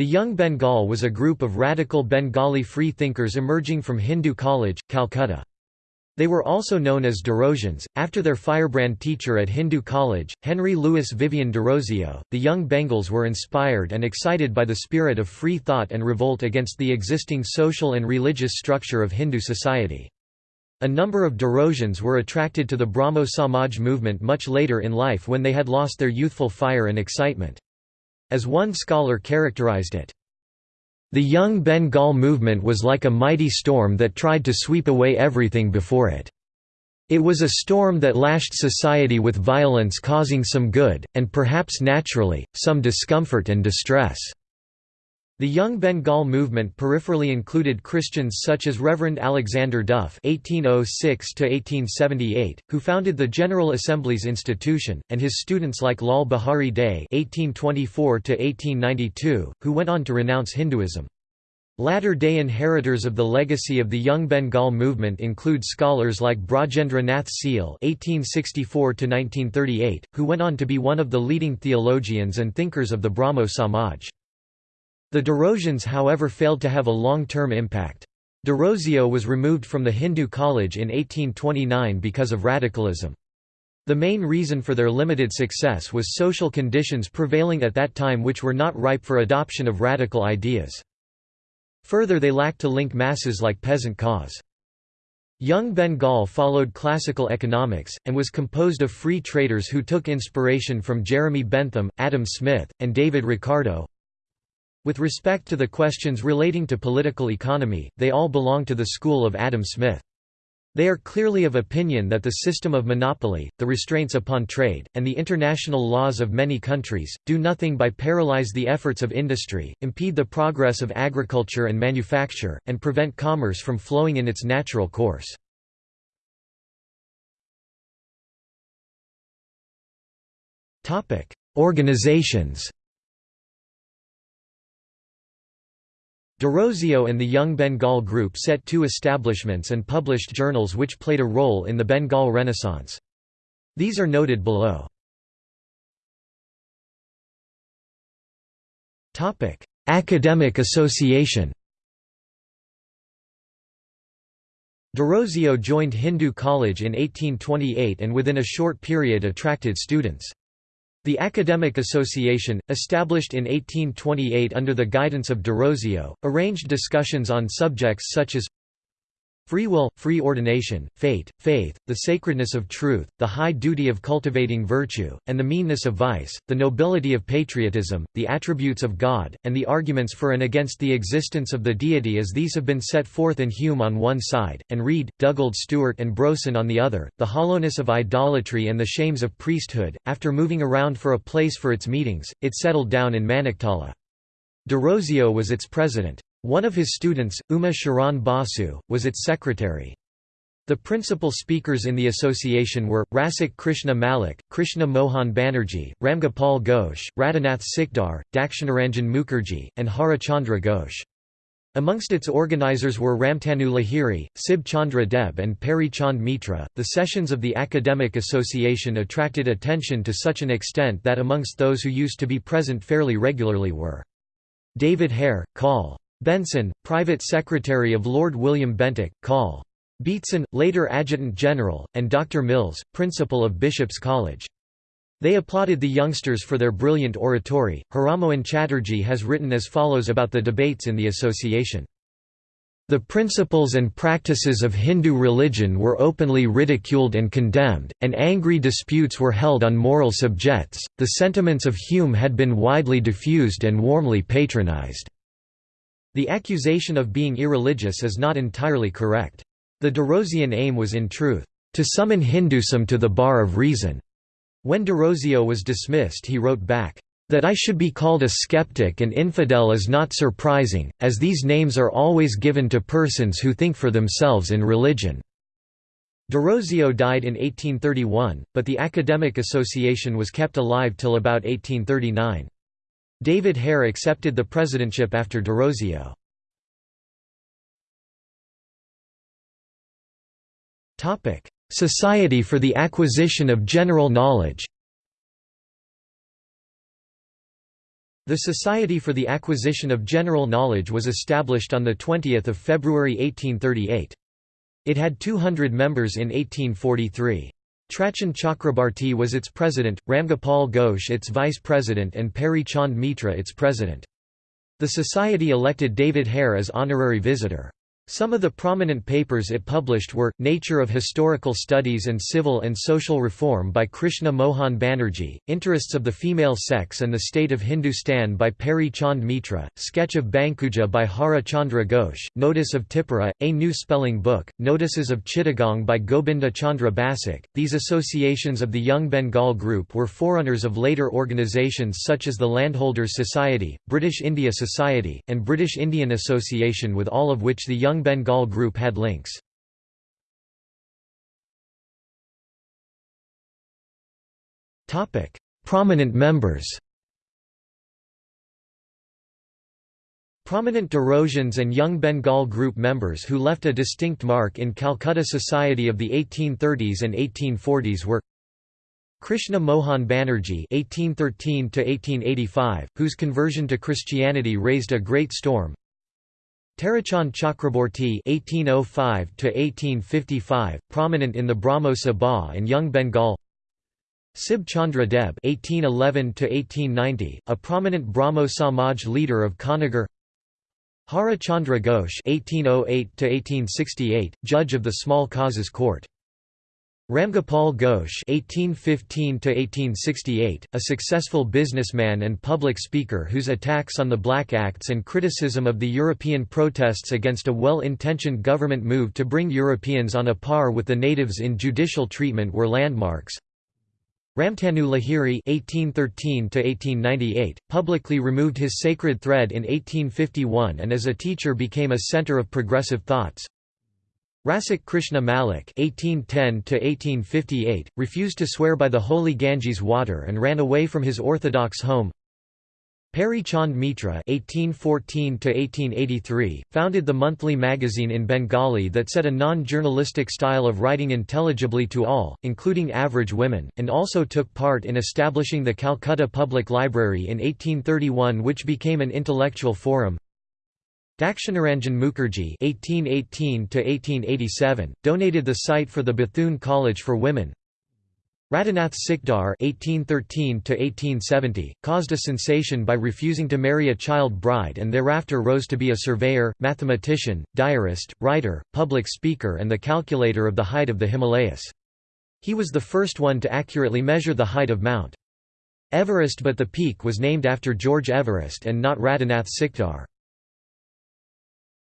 The Young Bengal was a group of radical Bengali free thinkers emerging from Hindu College, Calcutta. They were also known as Derozians, after their firebrand teacher at Hindu College, Henry Louis Vivian Derozio. The young Bengals were inspired and excited by the spirit of free thought and revolt against the existing social and religious structure of Hindu society. A number of Derozians were attracted to the Brahmo Samaj movement much later in life when they had lost their youthful fire and excitement. As one scholar characterized it, the Young Bengal movement was like a mighty storm that tried to sweep away everything before it. It was a storm that lashed society with violence causing some good, and perhaps naturally, some discomfort and distress. The Young Bengal movement peripherally included Christians such as Reverend Alexander Duff (1806–1878), who founded the General Assembly's institution, and his students like Lal Bihari Day (1824–1892), who went on to renounce Hinduism. Latter-day inheritors of the legacy of the Young Bengal movement include scholars like Brajendra Nath Seal (1864–1938), who went on to be one of the leading theologians and thinkers of the Brahmo Samaj. The Derozians however failed to have a long-term impact. Derozio was removed from the Hindu college in 1829 because of radicalism. The main reason for their limited success was social conditions prevailing at that time which were not ripe for adoption of radical ideas. Further they lacked to link masses like peasant cause. Young Bengal followed classical economics, and was composed of free traders who took inspiration from Jeremy Bentham, Adam Smith, and David Ricardo, with respect to the questions relating to political economy, they all belong to the school of Adam Smith. They are clearly of opinion that the system of monopoly, the restraints upon trade, and the international laws of many countries, do nothing by paralyze the efforts of industry, impede the progress of agriculture and manufacture, and prevent commerce from flowing in its natural course. Organizations Derozio and the Young Bengal Group set two establishments and published journals which played a role in the Bengal Renaissance. These are noted below. Academic association Derozio joined Hindu College in 1828 and within a short period attracted students. The Academic Association, established in 1828 under the guidance of Derozio, arranged discussions on subjects such as Free will, free ordination, fate, faith, the sacredness of truth, the high duty of cultivating virtue, and the meanness of vice, the nobility of patriotism, the attributes of God, and the arguments for and against the existence of the deity as these have been set forth in Hume on one side, and Reid, Dugald Stewart and Broson on the other, the hollowness of idolatry and the shames of priesthood. After moving around for a place for its meetings, it settled down in Maniktala. Derozio was its president. One of his students, Uma Sharan Basu, was its secretary. The principal speakers in the association were, Rasik Krishna Malik, Krishna Mohan Banerjee, Ramgopal Ghosh, Radhanath Sikdar, Dakshinaranjan Mukherjee, and Harachandra Ghosh. Amongst its organizers were Ramtanu Lahiri, Sib Chandra Deb, and Peary Chand Mitra. The sessions of the Academic Association attracted attention to such an extent that amongst those who used to be present fairly regularly were David Hare, Col. Benson, Private Secretary of Lord William Bentinck, Col. Beatson, later Adjutant General, and Dr. Mills, Principal of Bishop's College. They applauded the youngsters for their brilliant oratory. Haramohan Chatterjee has written as follows about the debates in the association. The principles and practices of Hindu religion were openly ridiculed and condemned, and angry disputes were held on moral subjects. The sentiments of Hume had been widely diffused and warmly patronized. The accusation of being irreligious is not entirely correct. The Derozian aim was in truth, to summon Hinduism to the bar of reason. When Derozio was dismissed he wrote back, that I should be called a skeptic and infidel is not surprising, as these names are always given to persons who think for themselves in religion." Derozio died in 1831, but the Academic Association was kept alive till about 1839. David Hare accepted the presidentship after Derozio. Society for the Acquisition of General Knowledge The Society for the Acquisition of General Knowledge was established on 20 February 1838. It had 200 members in 1843. Tarachand Chakraborty was its president, Ramgopal Ghosh its vice president and Peary Chand Mitra its president. The society elected David Hare as honorary visitor. Some of the prominent papers it published were, Nature of Historical Studies and Civil and Social Reform by Krishna Mohan Banerjee, Interests of the Female Sex and the State of Hindustan by Peary Chand Mitra, Sketch of Bankuja by Hara Chandra Ghosh, Notice of Tipura, A New Spelling Book, Notices of Chittagong by Gobinda Chandra Basak. These associations of the Young Bengal group were forerunners of later organizations such as the Landholders Society, British India Society, and British Indian Association with all of which the Young Bengal group had links. Prominent members Prominent Derozians and Young Bengal group members who left a distinct mark in Calcutta society of the 1830s and 1840s were Krishna Mohan Banerjee (1813–1885), whose conversion to Christianity raised a great storm. Tarachand Chakraborty (1805–1855), prominent in the Brahmo Sabha and Young Bengal. Sib Chandra Deb (1811–1890), a prominent Brahmo Samaj leader of Konnagar. Hara Chandra Ghosh (1808–1868), judge of the Small Causes Court. Ramgopal Ghosh (1815–1868), a successful businessman and public speaker whose attacks on the Black Acts and criticism of the European protests against a well-intentioned government move to bring Europeans on a par with the natives in judicial treatment were landmarks. Ramtanu Lahiri (1813–1898) publicly removed his sacred thread in 1851 and as a teacher became a center of progressive thoughts. Rasik Krishna Malik (1810–1858) refused to swear by the holy Ganges water and ran away from his orthodox home. Peary Chand Mitra (1814–1883) founded the monthly magazine in Bengali that set a non-journalistic style of writing intelligibly to all, including average women, and also took part in establishing the Calcutta Public Library in 1831, which became an intellectual forum. Dakshinaranjan Mukherjee (1818–1887) donated the site for the Bethune College for Women. Radhanath Sikdar (1813–1870) caused a sensation by refusing to marry a child bride, and thereafter rose to be a surveyor, mathematician, diarist, writer, public speaker, and the calculator of the height of the Himalayas. He was the first one to accurately measure the height of Mount Everest, but the peak was named after George Everest and not Radhanath Sikdar.